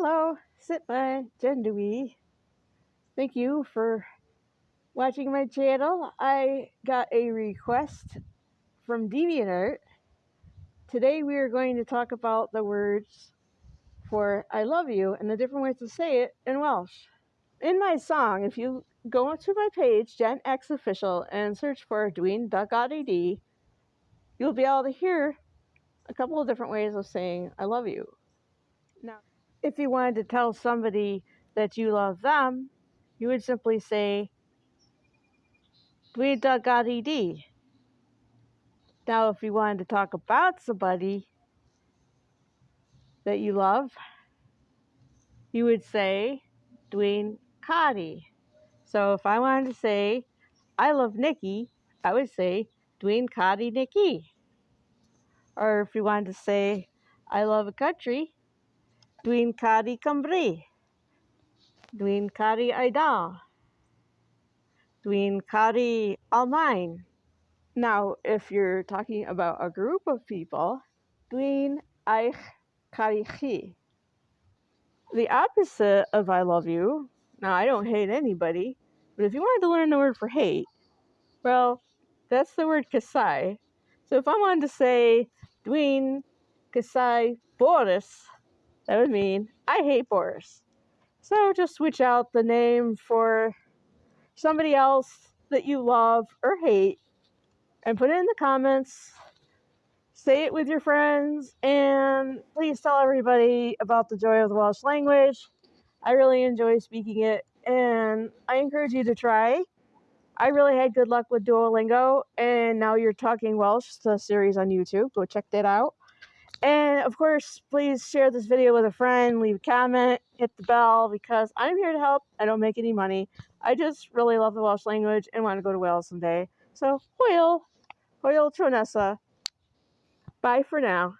Hello, Sitma Jendui. Thank you for watching my channel. I got a request from DeviantArt. Today we are going to talk about the words for I love you and the different ways to say it in Welsh. In my song, if you go to my page, Gen X Official, and search for Duck.ed, you'll be able to hear a couple of different ways of saying I love you. Now, if you wanted to tell somebody that you love them, you would simply say Duck.ed. Now, if you wanted to talk about somebody that you love, you would say Dwayne Kadi. So if I wanted to say I love Nikki, I would say Dwayne Kadi Nikki. Or if you wanted to say I love a country, Dwayne Cotty Cymru. Dwayne Cotty Eidal. Dwayne Cotty Almaen. Now, if you're talking about a group of people, Dwayne Eich Carichi. The opposite of I love you. Now, I don't hate anybody, but if you wanted to learn the word for hate, well, that's the word kasai. So if I wanted to say Dwayne Kasai Boris, that would mean I hate Boris. So just switch out the name for somebody else that you love or hate and put it in the comments say it with your friends, and please tell everybody about the joy of the Welsh language. I really enjoy speaking it, and I encourage you to try. I really had good luck with Duolingo, and now you're talking Welsh, the series on YouTube. Go check that out. And of course, please share this video with a friend, leave a comment, hit the bell, because I'm here to help. I don't make any money. I just really love the Welsh language and want to go to Wales someday. So, hwyl! Hwyl Tronessa. Bye for now.